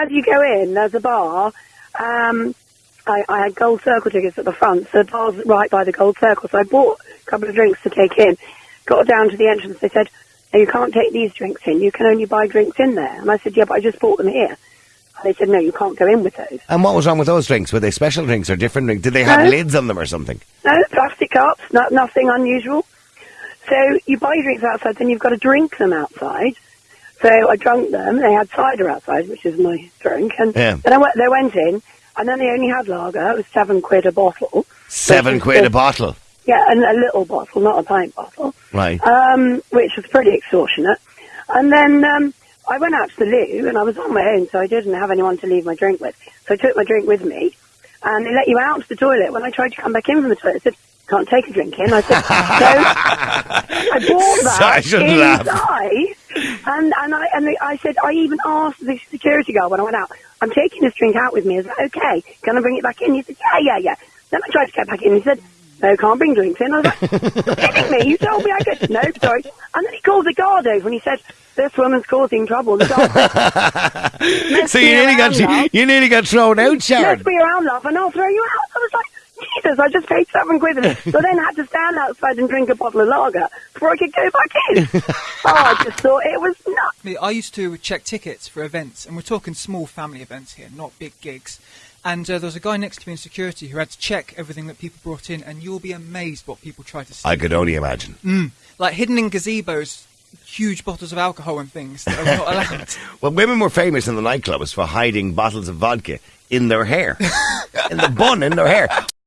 as you go in, there's a bar. Um, I, I had gold circle tickets at the front, so the bar's right by the gold circle. So I bought a couple of drinks to take in. Got down to the entrance. They said, "No, you can't take these drinks in. You can only buy drinks in there." And I said, "Yeah, but I just bought them here." And they said, "No, you can't go in with those." And what was wrong with those drinks? Were they special drinks or different drinks? Did they have No. lids on them or something? No, plastic cups, not, nothing unusual. So you buy your drinks outside, then you've got to drink them outside. So I drank them. They had cider outside, which is my drink. And Yeah. then I went, they went in, and then they only had lager. It was seven quid a bottle. Seven quid a bottle. Yeah, and a little bottle, not a pint bottle. Right. Um, which was pretty extortionate. And then um, I went out to the loo, and I was on my own, so I didn't have anyone to leave my drink with. So I took my drink with me, and they let you out to the toilet. When I tried to come back in from the toilet, they said, can't take a drink in. I said, no. I bought that Sorry, I shouldn't laugh. And, and, I, said, I even asked the security guard when I went out, I'm taking this drink out with me. Is that okay? Can I bring it back in? He said, yeah, yeah, yeah. Then I tried to get back in. He said, no, can't bring drinks in. I was like, you're kidding me? You told me I could. No, sorry. And then he called the guard over and he said, this woman's causing trouble. The guard so you nearly got you nearly got thrown out, Sharon. Let's be around, love, and I'll throw you out. I was like, I just paid seven quid. and- So then I had to stand outside and drink a bottle of lager before I could go back in. oh, I just thought it was nuts. Me, I used to check tickets for events, and we're talking small family events here, not big gigs. And uh, there was a guy next to me in security who had to check everything that people brought in, and you'll be amazed what people try to steal. I could only imagine. Mm. Like hidden in gazebos, huge bottles of alcohol and things that are not allowed. Well, women were famous in the nightclubs for hiding bottles of vodka in their hair, in the bun in their hair.